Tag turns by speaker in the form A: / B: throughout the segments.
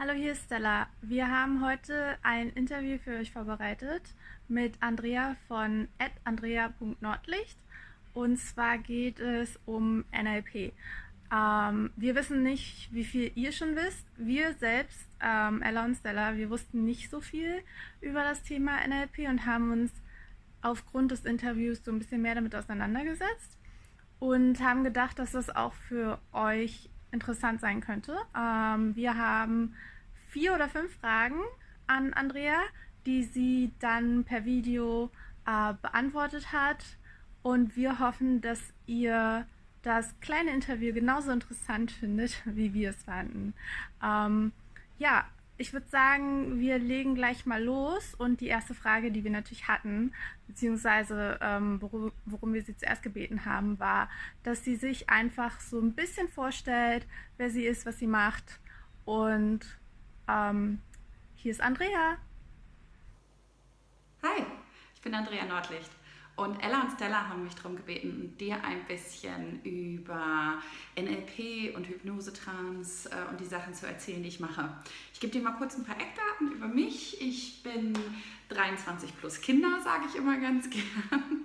A: Hallo, hier ist Stella. Wir haben heute ein Interview für euch vorbereitet mit Andrea von andrea.nordlicht. Und zwar geht es um NLP. Ähm, wir wissen nicht, wie viel ihr schon wisst. Wir selbst, ähm, Ella und Stella, wir wussten nicht so viel über das Thema NLP und haben uns aufgrund des Interviews so ein bisschen mehr damit auseinandergesetzt und haben gedacht, dass das auch für euch interessant sein könnte. Ähm, wir haben vier oder fünf Fragen an Andrea, die sie dann per Video äh, beantwortet hat. Und wir hoffen, dass ihr das kleine Interview genauso interessant findet, wie wir es fanden. Ähm, ja, ich würde sagen, wir legen gleich mal los. Und die erste Frage, die wir natürlich hatten, beziehungsweise ähm, worum, worum, wir sie zuerst gebeten haben, war, dass sie sich einfach so ein bisschen vorstellt, wer sie ist, was sie macht. Und ähm, hier ist Andrea.
B: Hi, ich bin Andrea Nordlicht. Und Ella und Stella haben mich darum gebeten, dir ein bisschen über NLP und Hypnosetrans äh, und die Sachen zu erzählen, die ich mache. Ich gebe dir mal kurz ein paar Eckdaten über mich. Ich bin 23 plus Kinder, sage ich immer ganz gern.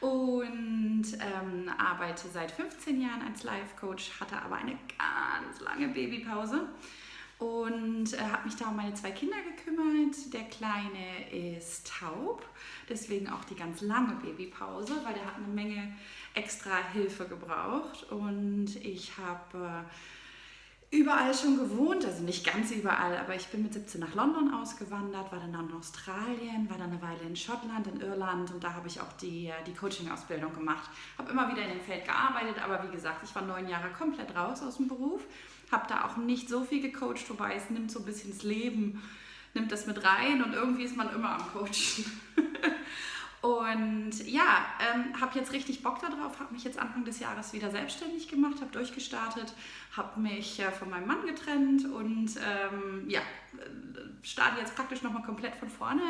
B: und ähm, arbeite seit 15 Jahren als Life Coach, hatte aber eine ganz lange Babypause und äh, habe mich da um meine zwei Kinder gekümmert. Der Kleine ist taub, deswegen auch die ganz lange Babypause, weil der hat eine Menge extra Hilfe gebraucht. Und ich habe äh, überall schon gewohnt, also nicht ganz überall, aber ich bin mit 17 nach London ausgewandert, war dann in Australien, war dann eine Weile in Schottland, in Irland und da habe ich auch die, äh, die Coaching-Ausbildung gemacht. Habe immer wieder in dem Feld gearbeitet, aber wie gesagt, ich war neun Jahre komplett raus aus dem Beruf habe da auch nicht so viel gecoacht, wobei es nimmt so ein bisschen das Leben, nimmt das mit rein und irgendwie ist man immer am Coachen. und ja, ähm, habe jetzt richtig Bock darauf, habe mich jetzt Anfang des Jahres wieder selbstständig gemacht, habe durchgestartet, habe mich äh, von meinem Mann getrennt und ähm, ja, äh, starte jetzt praktisch nochmal komplett von vorne.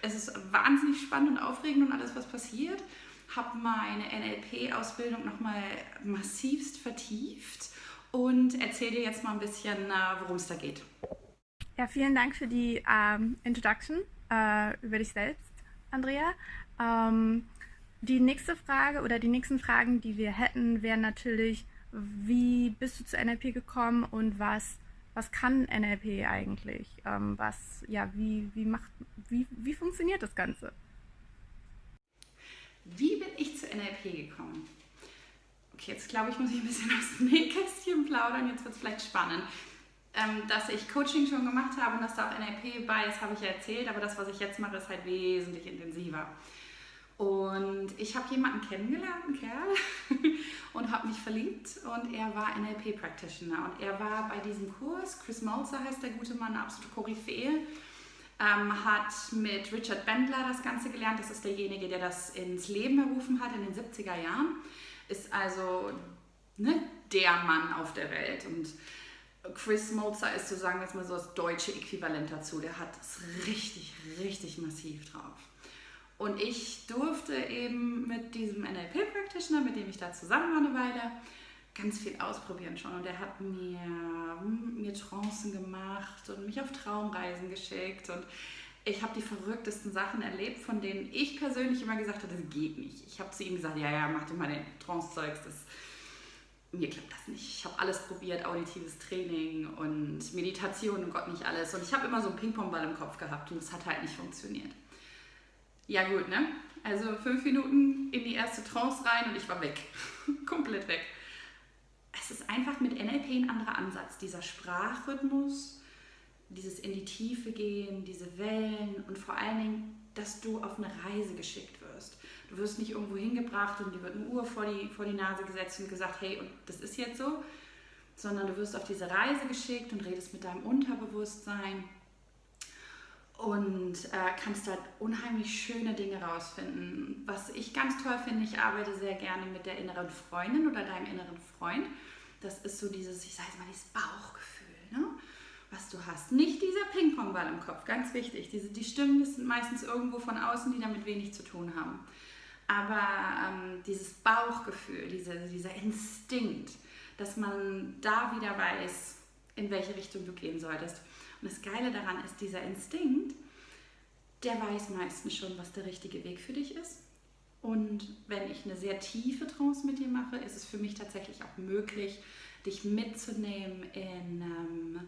B: Es ist wahnsinnig spannend und aufregend und alles, was passiert. Habe meine NLP-Ausbildung nochmal massivst vertieft und erzähle dir jetzt mal ein bisschen, äh, worum es da geht.
A: Ja, vielen Dank für die ähm, Introduction äh, über dich selbst, Andrea. Ähm, die nächste Frage oder die nächsten Fragen, die wir hätten, wären natürlich, wie bist du zu NLP gekommen und was, was kann NLP eigentlich? Ähm, was, ja, wie, wie, macht, wie, wie funktioniert das Ganze?
B: Wie bin ich zu NLP gekommen? Okay, jetzt glaube ich, muss ich ein bisschen aus dem Nähkästchen plaudern. Jetzt wird es vielleicht spannend. Ähm, dass ich Coaching schon gemacht habe und dass da auch NLP bei ist, habe ich ja erzählt, aber das, was ich jetzt mache, ist halt wesentlich intensiver. Und ich habe jemanden kennengelernt, einen Kerl, und habe mich verliebt und er war NLP-Practitioner und er war bei diesem Kurs, Chris Malzer heißt der gute Mann, absolute Koryphäe, ähm, hat mit Richard Bendler das Ganze gelernt, das ist derjenige, der das ins Leben berufen hat in den 70er Jahren ist also ne, der Mann auf der Welt. Und Chris Mozer ist so sagen wir jetzt mal so das deutsche Äquivalent dazu. Der hat es richtig, richtig massiv drauf. Und ich durfte eben mit diesem NLP-Practitioner, mit dem ich da zusammen war eine Weile, ganz viel ausprobieren schon. Und er hat mir, mir Trancen gemacht und mich auf Traumreisen geschickt. Und ich habe die verrücktesten Sachen erlebt, von denen ich persönlich immer gesagt habe, das geht nicht. Ich habe zu ihm gesagt, ja, ja, mach dir mal den Trance-Zeugs, mir klappt das nicht. Ich habe alles probiert, auditives Training und Meditation und Gott nicht alles. Und ich habe immer so einen Ping-Pong-Ball im Kopf gehabt und es hat halt nicht funktioniert. Ja gut, ne? Also fünf Minuten in die erste Trance rein und ich war weg. Komplett weg. Es ist einfach mit NLP ein anderer Ansatz. Dieser Sprachrhythmus, dieses in die Tiefe gehen, diese Wellen und vor allen Dingen, dass du auf eine Reise geschickt wirst. Du wirst nicht irgendwo hingebracht und dir wird eine Uhr vor die, vor die Nase gesetzt und gesagt, hey, und das ist jetzt so, sondern du wirst auf diese Reise geschickt und redest mit deinem Unterbewusstsein und äh, kannst halt unheimlich schöne Dinge rausfinden. Was ich ganz toll finde, ich arbeite sehr gerne mit der inneren Freundin oder deinem inneren Freund. Das ist so dieses, ich sage jetzt mal, dieses Bauchgefühl. Hast. Nicht dieser Ping-Pong-Ball im Kopf, ganz wichtig. Diese, die Stimmen sind meistens irgendwo von außen, die damit wenig zu tun haben. Aber ähm, dieses Bauchgefühl, diese, dieser Instinkt, dass man da wieder weiß, in welche Richtung du gehen solltest. Und das Geile daran ist, dieser Instinkt, der weiß meistens schon, was der richtige Weg für dich ist. Und wenn ich eine sehr tiefe Trance mit dir mache, ist es für mich tatsächlich auch möglich, dich mitzunehmen in, ähm,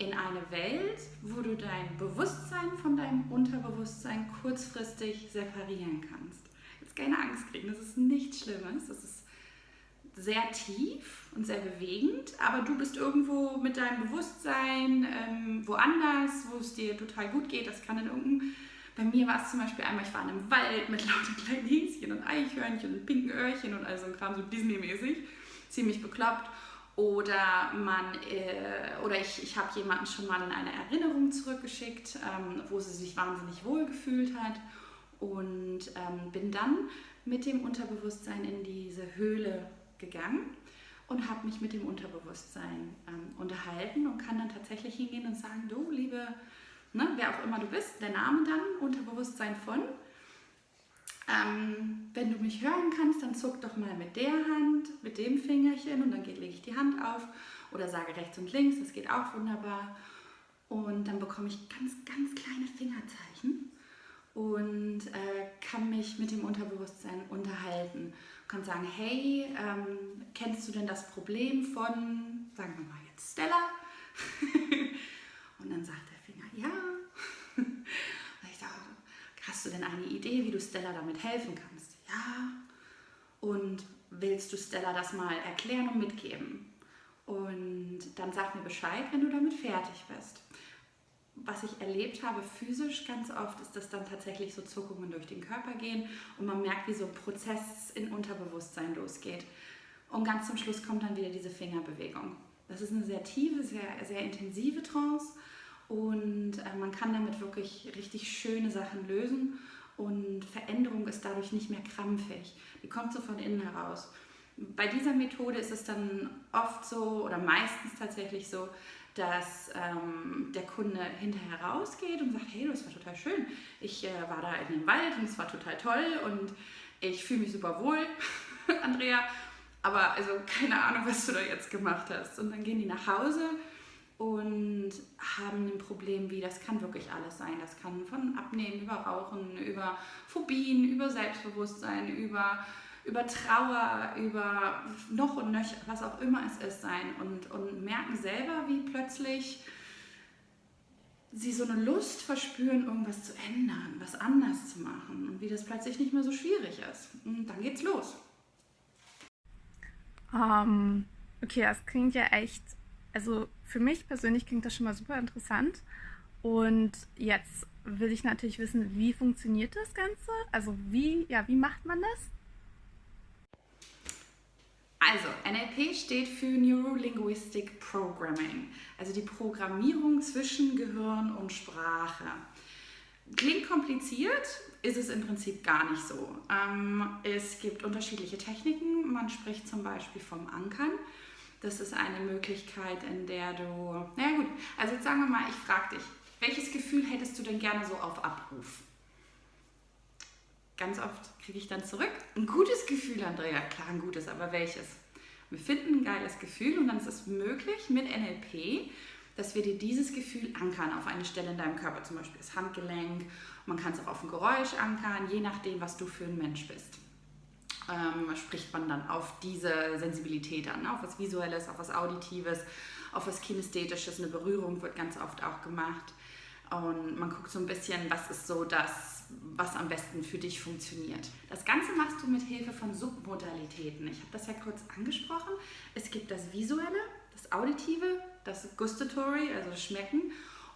B: in eine Welt, wo du dein Bewusstsein von deinem Unterbewusstsein kurzfristig separieren kannst. Jetzt keine Angst kriegen, das ist nichts Schlimmes, das ist sehr tief und sehr bewegend, aber du bist irgendwo mit deinem Bewusstsein ähm, woanders, wo es dir total gut geht. Das kann in irgendeinem, bei mir war es zum Beispiel einmal, ich war in einem Wald mit lauter kleinen Häschen und Eichhörnchen und pinken Öhrchen und all so ein Kram, so Disney-mäßig, ziemlich bekloppt. Oder, man, äh, oder ich, ich habe jemanden schon mal in eine Erinnerung zurückgeschickt, ähm, wo sie sich wahnsinnig wohl gefühlt hat und ähm, bin dann mit dem Unterbewusstsein in diese Höhle gegangen und habe mich mit dem Unterbewusstsein ähm, unterhalten und kann dann tatsächlich hingehen und sagen, du liebe, ne, wer auch immer du bist, der Name dann, Unterbewusstsein von. Wenn du mich hören kannst, dann zuck doch mal mit der Hand, mit dem Fingerchen und dann lege ich die Hand auf oder sage rechts und links, das geht auch wunderbar. Und dann bekomme ich ganz, ganz kleine Fingerzeichen und äh, kann mich mit dem Unterbewusstsein unterhalten. Kann sagen, hey, ähm, kennst du denn das Problem von, sagen wir mal jetzt Stella? und dann sagt der Finger, ja. und ich sage, hast du denn eine Idee, wie du Stella damit helfen kannst? Ja. Und willst du Stella das mal erklären und mitgeben? Und dann sag mir Bescheid, wenn du damit fertig bist was ich erlebt habe physisch ganz oft, ist, dass dann tatsächlich so Zuckungen durch den Körper gehen und man merkt, wie so ein Prozess in Unterbewusstsein losgeht. Und ganz zum Schluss kommt dann wieder diese Fingerbewegung. Das ist eine sehr tiefe, sehr, sehr intensive Trance und äh, man kann damit wirklich richtig schöne Sachen lösen und Veränderung ist dadurch nicht mehr krampfig. Die kommt so von innen heraus. Bei dieser Methode ist es dann oft so oder meistens tatsächlich so, dass ähm, der Kunde hinterher rausgeht und sagt, hey, das war total schön. Ich äh, war da in dem Wald und es war total toll und ich fühle mich super wohl, Andrea. Aber also keine Ahnung, was du da jetzt gemacht hast. Und dann gehen die nach Hause und haben ein Problem wie, das kann wirklich alles sein. Das kann von Abnehmen über Rauchen, über Phobien, über Selbstbewusstsein, über über Trauer, über noch und nöcher, was auch immer es ist, sein und, und merken selber, wie plötzlich sie so eine Lust verspüren, irgendwas zu ändern, was anders zu machen und wie das plötzlich nicht mehr so schwierig ist. Und dann geht's los.
A: Um, ähm, okay, das klingt ja echt, also für mich persönlich klingt das schon mal super interessant. Und jetzt will ich natürlich wissen, wie funktioniert das Ganze? Also wie, ja, wie macht man das?
B: Also, NLP steht für Neurolinguistic Programming, also die Programmierung zwischen Gehirn und Sprache. Klingt kompliziert, ist es im Prinzip gar nicht so. Ähm, es gibt unterschiedliche Techniken. Man spricht zum Beispiel vom Ankern. Das ist eine Möglichkeit, in der du, na gut, also jetzt sagen wir mal, ich frage dich, welches Gefühl hättest du denn gerne so auf Abruf? Ganz oft kriege ich dann zurück, ein gutes Gefühl, Andrea. Klar, ein gutes, aber welches? Wir finden ein geiles Gefühl und dann ist es möglich mit NLP, dass wir dir dieses Gefühl ankern auf eine Stelle in deinem Körper, zum Beispiel das Handgelenk. Man kann es auch auf ein Geräusch ankern, je nachdem, was du für ein Mensch bist. Ähm, spricht man dann auf diese Sensibilität an, auf was Visuelles, auf was Auditives, auf was Kinästhetisches. Eine Berührung wird ganz oft auch gemacht. Und man guckt so ein bisschen, was ist so das, was am besten für dich funktioniert. Das Ganze machst du mit Hilfe von Submodalitäten. Ich habe das ja kurz angesprochen. Es gibt das Visuelle, das Auditive, das Gustatory, also das Schmecken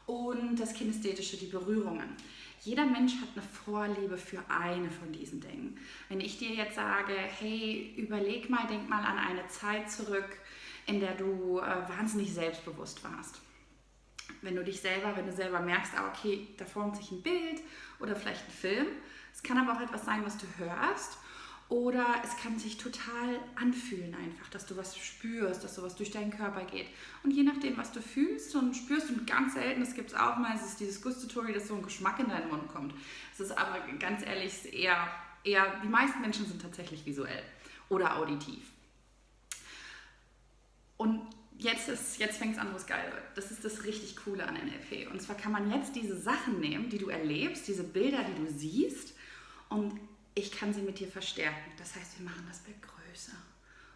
B: und das Kinästhetische, die Berührungen. Jeder Mensch hat eine Vorliebe für eine von diesen Dingen. Wenn ich dir jetzt sage, hey, überleg mal, denk mal an eine Zeit zurück, in der du äh, wahnsinnig selbstbewusst warst wenn du dich selber, wenn du selber merkst, ah, okay, da formt sich ein Bild oder vielleicht ein Film. Es kann aber auch etwas sein, was du hörst. Oder es kann sich total anfühlen einfach, dass du was spürst, dass sowas durch deinen Körper geht. Und je nachdem, was du fühlst und spürst, und ganz selten, das gibt es auch mal, es ist dieses Gustatory, dass so ein Geschmack in deinen Mund kommt. Es ist aber ganz ehrlich eher, eher, die meisten Menschen sind tatsächlich visuell oder auditiv. Und jetzt, jetzt fängt es an, wo es geil wird. Das ist das richtig Coole an NLP. Und zwar kann man jetzt diese Sachen nehmen, die du erlebst, diese Bilder, die du siehst, und ich kann sie mit dir verstärken. Das heißt, wir machen das Bild größer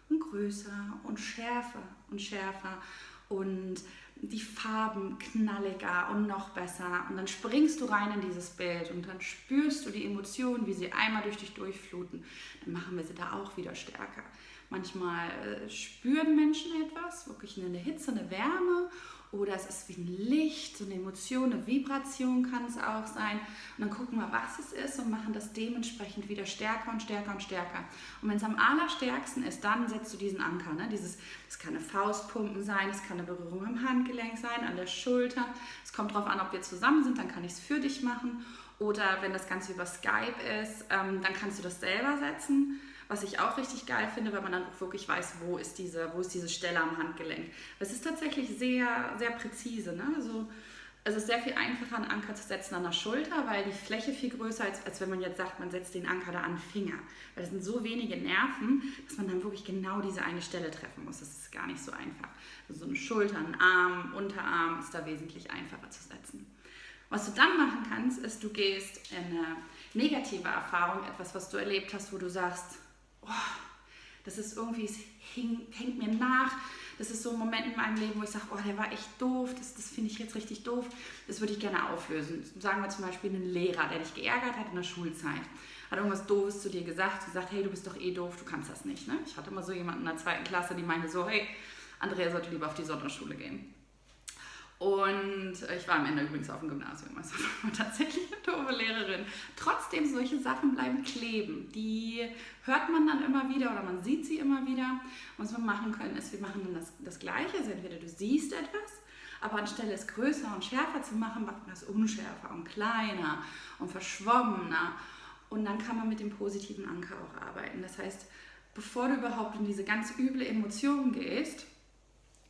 B: und größer und schärfer und schärfer und die Farben knalliger und noch besser. Und dann springst du rein in dieses Bild und dann spürst du die Emotionen, wie sie einmal durch dich durchfluten. Dann machen wir sie da auch wieder stärker. Manchmal äh, spüren Menschen etwas, wirklich eine Hitze, eine Wärme oder es ist wie ein Licht, so eine Emotion, eine Vibration kann es auch sein. Und dann gucken wir, was es ist und machen das dementsprechend wieder stärker und stärker und stärker. Und wenn es am allerstärksten ist, dann setzt du diesen Anker. Ne? Dieses, das kann eine Faustpumpen sein, es kann eine Berührung am Handgelenk sein, an der Schulter. Es kommt darauf an, ob wir zusammen sind, dann kann ich es für dich machen. Oder wenn das Ganze über Skype ist, ähm, dann kannst du das selber setzen. Was ich auch richtig geil finde, weil man dann auch wirklich weiß, wo ist diese, wo ist diese Stelle am Handgelenk. Es ist tatsächlich sehr, sehr präzise. Ne? Also, es ist sehr viel einfacher, einen Anker zu setzen an der Schulter, weil die Fläche viel größer ist, als wenn man jetzt sagt, man setzt den Anker da an den Finger. Weil das sind so wenige Nerven, dass man dann wirklich genau diese eine Stelle treffen muss. Das ist gar nicht so einfach. Also so eine Schulter, ein Arm, Unterarm ist da wesentlich einfacher zu setzen. Was du dann machen kannst, ist, du gehst in eine negative Erfahrung, etwas, was du erlebt hast, wo du sagst, oh, das ist irgendwie, es hängt mir nach. Das ist so ein Moment in meinem Leben, wo ich sage, oh, der war echt doof, das, das finde ich jetzt richtig doof. Das würde ich gerne auflösen. Sagen wir zum Beispiel einen Lehrer, der dich geärgert hat in der Schulzeit. Hat irgendwas Doofes zu dir gesagt, gesagt, hey, du bist doch eh doof, du kannst das nicht. Ne? Ich hatte immer so jemanden in der zweiten Klasse, die meinte so, hey, Andrea sollte lieber auf die Sonderschule gehen. Und ich war am Ende übrigens auf dem Gymnasium, also war tatsächlich eine doofe Lehrerin. Trotzdem, solche Sachen bleiben kleben. Die hört man dann immer wieder oder man sieht sie immer wieder. Was wir machen können, ist, wir machen dann das, das Gleiche. Also entweder du siehst etwas, aber anstelle es größer und schärfer zu machen, machen wir es unschärfer und kleiner und verschwommener. Und dann kann man mit dem positiven Anker auch arbeiten. Das heißt, bevor du überhaupt in diese ganz üble Emotion gehst,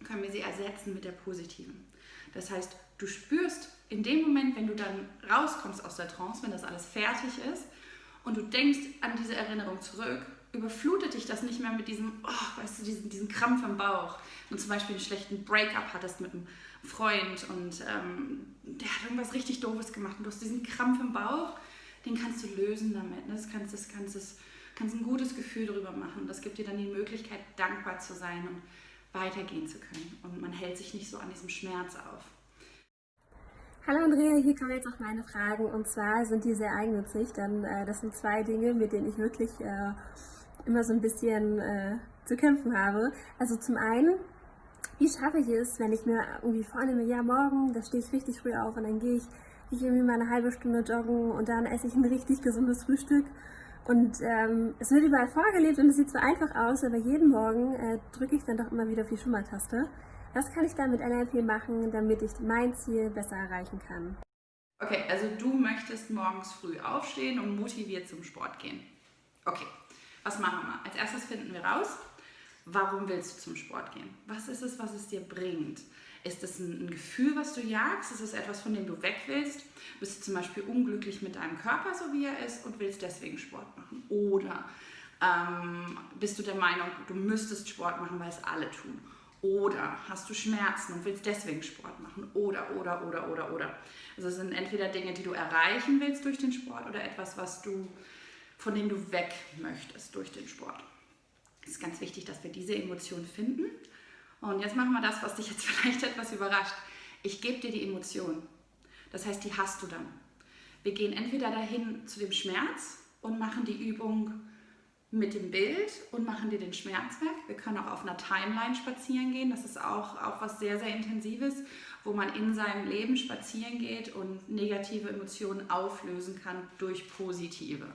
B: können wir sie ersetzen mit der positiven. Das heißt, du spürst in dem Moment, wenn du dann rauskommst aus der Trance, wenn das alles fertig ist und du denkst an diese Erinnerung zurück, überflutet dich das nicht mehr mit diesem, oh, weißt du, diesen, diesen Krampf im Bauch. Du zum Beispiel einen schlechten Breakup hattest mit einem Freund und ähm, der hat irgendwas richtig Doofes gemacht und du hast diesen Krampf im Bauch, den kannst du lösen damit. Ne? Das kannst, das kannst, das kannst ein gutes Gefühl darüber machen. Das gibt dir dann die Möglichkeit, dankbar zu sein und weitergehen zu können. Und man hält sich nicht so an diesem Schmerz auf.
C: Hallo Andrea, hier kommen jetzt auch meine Fragen und zwar sind die sehr eigennützig, denn äh, das sind zwei Dinge, mit denen ich wirklich äh, immer so ein bisschen äh, zu kämpfen habe. Also zum einen, wie schaffe ich es, wenn ich mir irgendwie vornehme, ja morgen, da stehe ich richtig früh auf und dann gehe ich, ich irgendwie mal eine halbe Stunde joggen und dann esse ich ein richtig gesundes Frühstück und ähm, es wird überall vorgelebt und es sieht so einfach aus, aber jeden Morgen äh, drücke ich dann doch immer wieder auf die Schummertaste. Was kann ich dann mit NLP machen, damit ich mein Ziel besser erreichen kann?
B: Okay, also du möchtest morgens früh aufstehen und motiviert zum Sport gehen. Okay, was machen wir? Als erstes finden wir raus, warum willst du zum Sport gehen? Was ist es, was es dir bringt? Ist es ein, Gefühl, was du jagst? Ist es etwas, von dem du weg willst? Bist du zum Beispiel unglücklich mit deinem Körper, so wie er ist, und willst deswegen Sport machen? Oder ähm, bist du der Meinung, du müsstest Sport machen, weil es alle tun? Oder hast du Schmerzen und willst deswegen Sport machen? Oder, oder, oder, oder, oder. Also es sind entweder Dinge, die du erreichen willst durch den Sport oder etwas, was du, von dem du weg möchtest durch den Sport. Es ist ganz wichtig, dass wir diese Emotion finden und jetzt machen wir das, was dich jetzt vielleicht etwas überrascht. Ich gebe dir die Emotion. Das heißt, die hast du dann. Wir gehen entweder dahin zu dem Schmerz und machen die Übung mit dem Bild und machen dir den Schmerz weg. Wir können auch auf einer Timeline spazieren gehen. Das ist auch, auch was sehr, sehr Intensives, wo man in seinem Leben spazieren geht und negative Emotionen auflösen kann durch positive.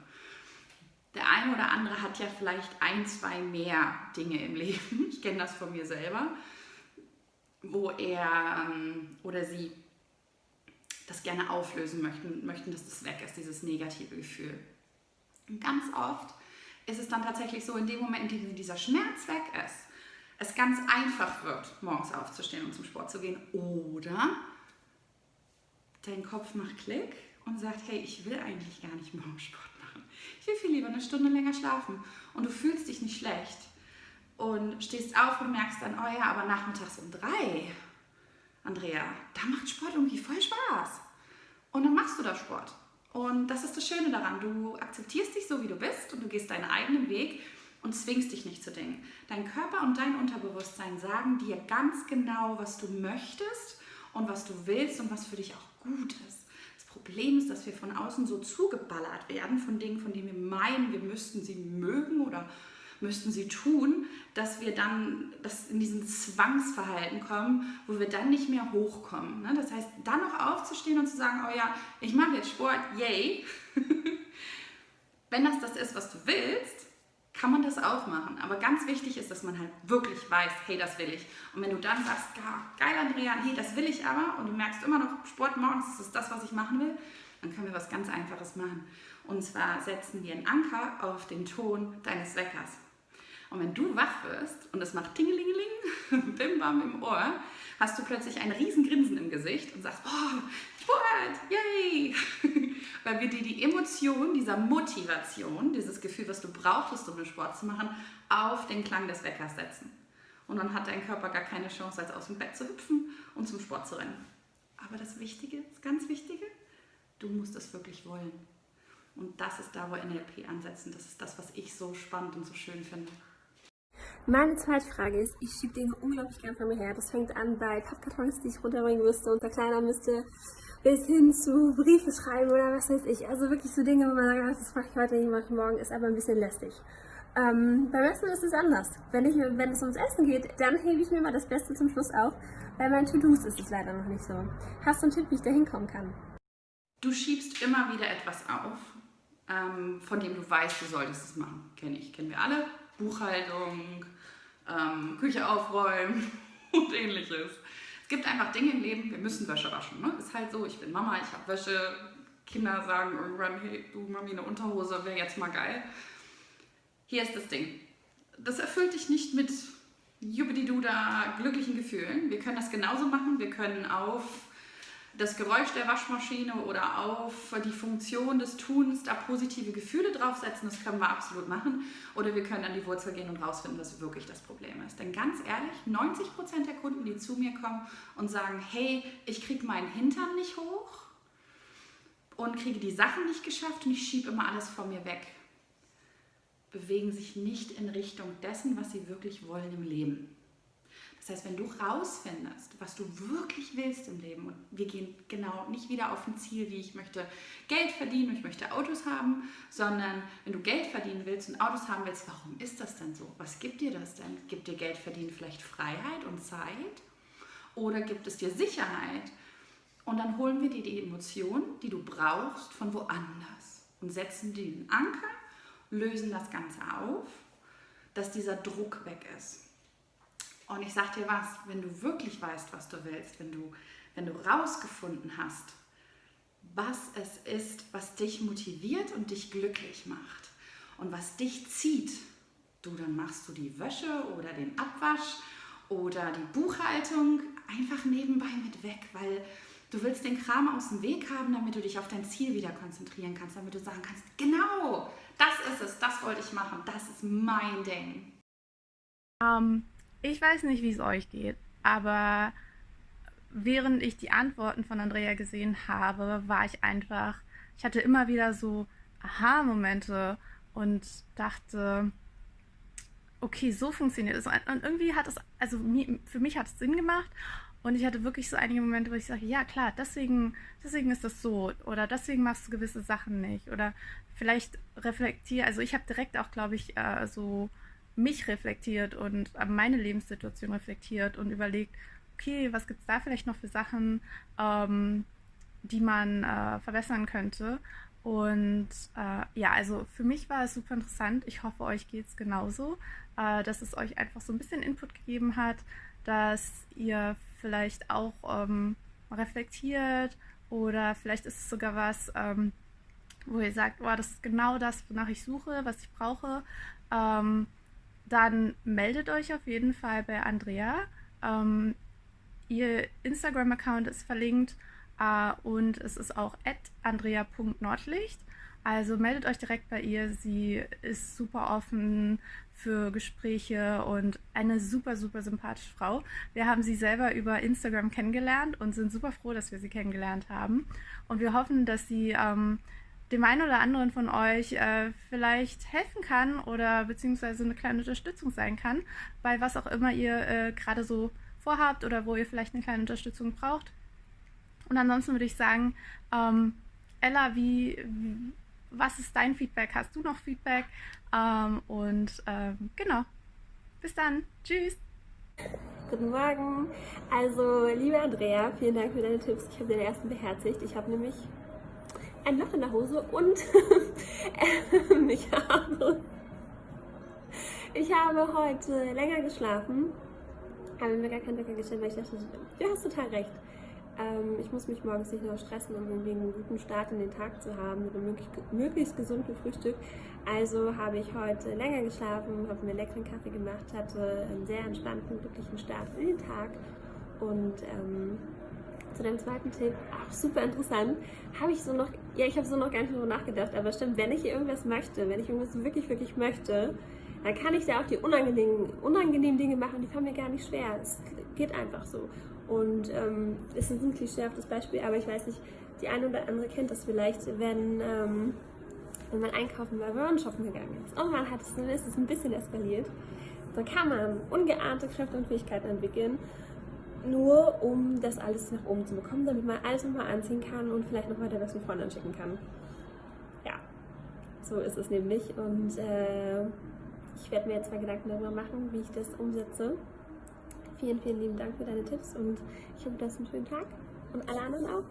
B: Der eine oder andere hat ja vielleicht ein, zwei mehr Dinge im Leben. Ich kenne das von mir selber, wo er ähm, oder sie das gerne auflösen möchten, möchten, dass das weg ist, dieses negative Gefühl. Und ganz oft ist es dann tatsächlich so, in dem Moment, in dem dieser Schmerz weg ist, es ganz einfach wird, morgens aufzustehen und zum Sport zu gehen. Oder dein Kopf macht Klick und sagt, hey, ich will eigentlich gar nicht morgen Sport will viel lieber eine Stunde länger schlafen und du fühlst dich nicht schlecht. und stehst auf und merkst dann, oh ja, aber nachmittags um drei, Andrea, da macht Sport irgendwie voll Spaß. Und dann machst du da Sport. Und das ist das Schöne daran. Du akzeptierst dich so, wie du bist und du gehst deinen eigenen Weg und zwingst dich nicht zu Dingen. Dein Körper und dein Unterbewusstsein sagen dir ganz genau, was du möchtest und was du willst und was für dich auch gut ist. Problem ist, dass wir von außen so zugeballert werden von Dingen, von denen wir meinen, wir müssten sie mögen oder müssten sie tun, dass wir dann dass in diesen Zwangsverhalten kommen, wo wir dann nicht mehr hochkommen. Ne? Das heißt, dann noch aufzustehen und zu sagen, oh ja, ich mache jetzt Sport, yay. Wenn das das ist, was du willst, kann man das auch machen. Aber ganz wichtig ist, dass man halt wirklich weiß, hey, das will ich. Und wenn du dann sagst, geil, Andrea, hey, das will ich aber, und du merkst immer noch, Sport morgens, das ist das, was ich machen will, dann können wir was ganz Einfaches machen. Und zwar setzen wir einen Anker auf den Ton deines Weckers. Und wenn du wach wirst und es macht Tingelingeling, Bim Bam im Ohr, hast du plötzlich ein Riesengrinsen im Gesicht und sagst, oh, Sport, yay! Weil wir dir die Emotion dieser Motivation, dieses Gefühl, was du brauchtest, um den Sport zu machen, auf den Klang des Weckers setzen. Und dann hat dein Körper gar keine Chance, als aus dem Bett zu hüpfen und zum Sport zu rennen. Aber das Wichtige, das ganz Wichtige, du musst es wirklich wollen. Und das ist da, wo NLP ansetzen. Das ist das, was ich so spannend und so schön finde.
C: Meine zweite Frage ist, ich schiebe Dinge unglaublich gern von mir her. Das fängt an bei Pappkartons, die ich runterbringen müsste und verkleinern müsste, bis hin zu Briefe schreiben oder was weiß ich. Also wirklich so Dinge, wo man sagt, das mache ich heute nicht, mache ich morgen, ist aber ein bisschen lästig. Ähm, beim Essen ist es anders. Wenn, ich, wenn es ums Essen geht, dann hebe ich mir mal das Beste zum Schluss auf. Bei meinen To-Dos ist es leider noch nicht so. Hast du einen Tipp, wie ich da hinkommen kann?
B: Du schiebst immer wieder etwas auf, ähm, von dem du weißt, du solltest es machen. Kenne ich, kennen wir alle. Buchhaltung, ähm, Küche aufräumen und ähnliches. Es gibt einfach Dinge im Leben, wir müssen Wäsche waschen. Ne? Ist halt so, ich bin Mama, ich habe Wäsche. Kinder sagen irgendwann, hey, du Mami, eine Unterhose wäre jetzt mal geil. Hier ist das Ding. Das erfüllt dich nicht mit Jubbididuda glücklichen Gefühlen. Wir können das genauso machen. Wir können auf das Geräusch der Waschmaschine oder auf die Funktion des Tuns da positive Gefühle draufsetzen, das können wir absolut machen. Oder wir können an die Wurzel gehen und rausfinden, was wirklich das Problem ist. Denn ganz ehrlich, 90% der Kunden, die zu mir kommen und sagen, hey, ich kriege meinen Hintern nicht hoch und kriege die Sachen nicht geschafft und ich schiebe immer alles vor mir weg, bewegen sich nicht in Richtung dessen, was sie wirklich wollen im Leben. Das heißt, wenn du rausfindest, was du wirklich willst im Leben, und wir gehen genau nicht wieder auf ein Ziel, wie ich möchte Geld verdienen und ich möchte Autos haben, sondern wenn du Geld verdienen willst und Autos haben willst, warum ist das denn so? Was gibt dir das denn? Gibt dir Geld verdienen vielleicht Freiheit und Zeit? Oder gibt es dir Sicherheit? Und dann holen wir dir die Emotionen, die du brauchst, von woanders und setzen den Anker, lösen das Ganze auf, dass dieser Druck weg ist. Und ich sag dir was, wenn du wirklich weißt, was du willst, wenn du, wenn du rausgefunden hast, was es ist, was dich motiviert und dich glücklich macht und was dich zieht, du, dann machst du die Wäsche oder den Abwasch oder die Buchhaltung einfach nebenbei mit weg, weil du willst den Kram aus dem Weg haben, damit du dich auf dein Ziel wieder konzentrieren kannst, damit du sagen kannst, genau, das ist es, das wollte ich machen, das ist mein Ding.
A: Um, ich weiß nicht, wie es euch geht, aber während ich die Antworten von Andrea gesehen habe, war ich einfach, ich hatte immer wieder so Aha-Momente und dachte, okay, so funktioniert es. Und irgendwie hat es, also für mich hat es Sinn gemacht und ich hatte wirklich so einige Momente, wo ich sage, ja klar, deswegen, deswegen ist das so oder deswegen machst du gewisse Sachen nicht oder vielleicht reflektiere, also ich habe direkt auch, glaube ich, äh, so mich reflektiert und meine Lebenssituation reflektiert und überlegt, okay, was gibt es da vielleicht noch für Sachen, ähm, die man äh, verbessern könnte. Und äh, ja, also für mich war es super interessant. Ich hoffe, euch geht es genauso, äh, dass es euch einfach so ein bisschen Input gegeben hat, dass ihr vielleicht auch ähm, reflektiert oder vielleicht ist es sogar was, ähm, wo ihr sagt, oh, das ist genau das, wonach ich suche, was ich brauche. Ähm, dann meldet euch auf jeden Fall bei Andrea. Ähm, ihr Instagram-Account ist verlinkt äh, und es ist auch andrea.nordlicht. Also meldet euch direkt bei ihr. Sie ist super offen für Gespräche und eine super, super sympathische Frau. Wir haben sie selber über Instagram kennengelernt und sind super froh, dass wir sie kennengelernt haben. Und wir hoffen, dass sie ähm, dem einen oder anderen von euch äh, vielleicht helfen kann oder beziehungsweise eine kleine Unterstützung sein kann, bei was auch immer ihr äh, gerade so vorhabt oder wo ihr vielleicht eine kleine Unterstützung braucht. Und ansonsten würde ich sagen, ähm, Ella, wie, wie, was ist dein Feedback? Hast du noch Feedback? Ähm, und ähm, genau. Bis dann. Tschüss.
C: Guten Morgen. Also, liebe Andrea, vielen Dank für deine Tipps. Ich habe den ersten beherzigt. Ich habe nämlich ein Loch in der Hose und ich, habe, ich habe heute länger geschlafen. Habe mir gar keinen Wecker gestellt, weil ich dachte, du hast total recht. Ähm, ich muss mich morgens nicht noch stressen, um irgendwie einen guten Start in den Tag zu haben mit einem möglichst, möglichst gesunden Frühstück. Also habe ich heute länger geschlafen, habe mir leckeren Kaffee gemacht, hatte einen sehr entspannten, glücklichen Start in den Tag und ähm, zu deinem zweiten Tipp, auch super interessant, habe ich so noch, ja, ich habe so noch gar nicht drüber nachgedacht, aber stimmt, wenn ich irgendwas möchte, wenn ich irgendwas wirklich, wirklich möchte, dann kann ich da auch die unangenehmen, unangenehmen Dinge machen, die fallen mir gar nicht schwer. Es geht einfach so. Und ähm, es ist ein klischeehaftes Beispiel, aber ich weiß nicht, die eine oder andere kennt das vielleicht, wenn, ähm, wenn man einkaufen war, wenn man shoppen gegangen ist. Und man hat es, ist es ein bisschen eskaliert. Dann kann man ungeahnte Kräfte und Fähigkeiten entwickeln, nur um das alles nach oben zu bekommen, damit man alles nochmal anziehen kann und vielleicht nochmal der besten Freundin schicken kann. Ja, so ist es nämlich. Und äh, ich werde mir jetzt mal Gedanken darüber machen, wie ich das umsetze. Vielen, vielen lieben Dank für deine Tipps und ich hoffe, du hast einen schönen Tag und alle anderen auch.